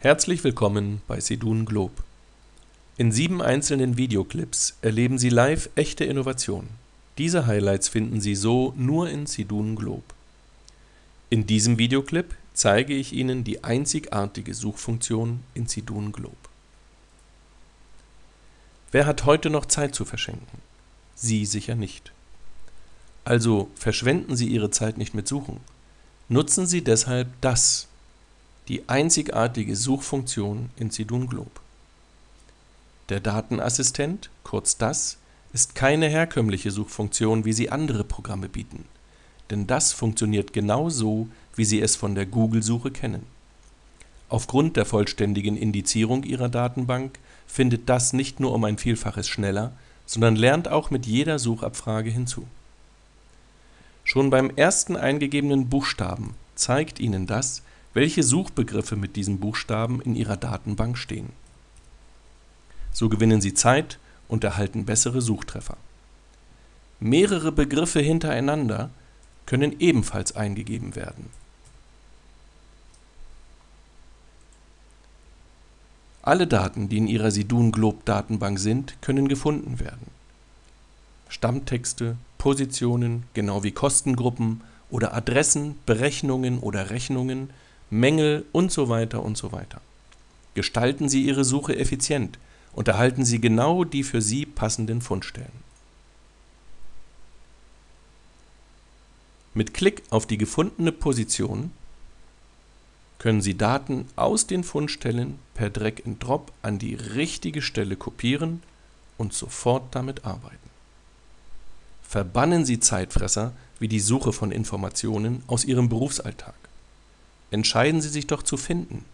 Herzlich willkommen bei Sedun Globe. In sieben einzelnen Videoclips erleben Sie live echte Innovation. Diese Highlights finden Sie so nur in Sedun Globe. In diesem Videoclip zeige ich Ihnen die einzigartige Suchfunktion in Sedun Globe. Wer hat heute noch Zeit zu verschenken? Sie sicher nicht. Also verschwenden Sie Ihre Zeit nicht mit Suchen. Nutzen Sie deshalb das, die einzigartige Suchfunktion in Sidun Globe. Der Datenassistent, kurz DAS, ist keine herkömmliche Suchfunktion, wie sie andere Programme bieten, denn das funktioniert genau so, wie Sie es von der Google-Suche kennen. Aufgrund der vollständigen Indizierung Ihrer Datenbank findet das nicht nur um ein Vielfaches schneller, sondern lernt auch mit jeder Suchabfrage hinzu. Schon beim ersten eingegebenen Buchstaben zeigt Ihnen das, welche Suchbegriffe mit diesem Buchstaben in Ihrer Datenbank stehen. So gewinnen Sie Zeit und erhalten bessere Suchtreffer. Mehrere Begriffe hintereinander können ebenfalls eingegeben werden. Alle Daten, die in Ihrer Sidun Globe Datenbank sind, können gefunden werden. Stammtexte, Positionen, genau wie Kostengruppen oder Adressen, Berechnungen oder Rechnungen Mängel und so weiter und so weiter. Gestalten Sie Ihre Suche effizient und erhalten Sie genau die für Sie passenden Fundstellen. Mit Klick auf die gefundene Position können Sie Daten aus den Fundstellen per Drag and Drop an die richtige Stelle kopieren und sofort damit arbeiten. Verbannen Sie Zeitfresser wie die Suche von Informationen aus Ihrem Berufsalltag. Entscheiden Sie sich doch zu finden.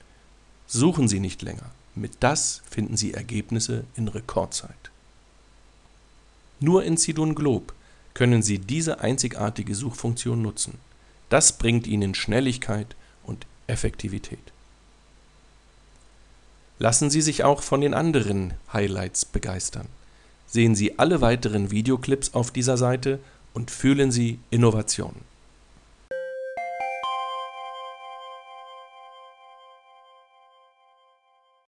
Suchen Sie nicht länger. Mit das finden Sie Ergebnisse in Rekordzeit. Nur in Sidun Globe können Sie diese einzigartige Suchfunktion nutzen. Das bringt Ihnen Schnelligkeit und Effektivität. Lassen Sie sich auch von den anderen Highlights begeistern. Sehen Sie alle weiteren Videoclips auf dieser Seite und fühlen Sie Innovation.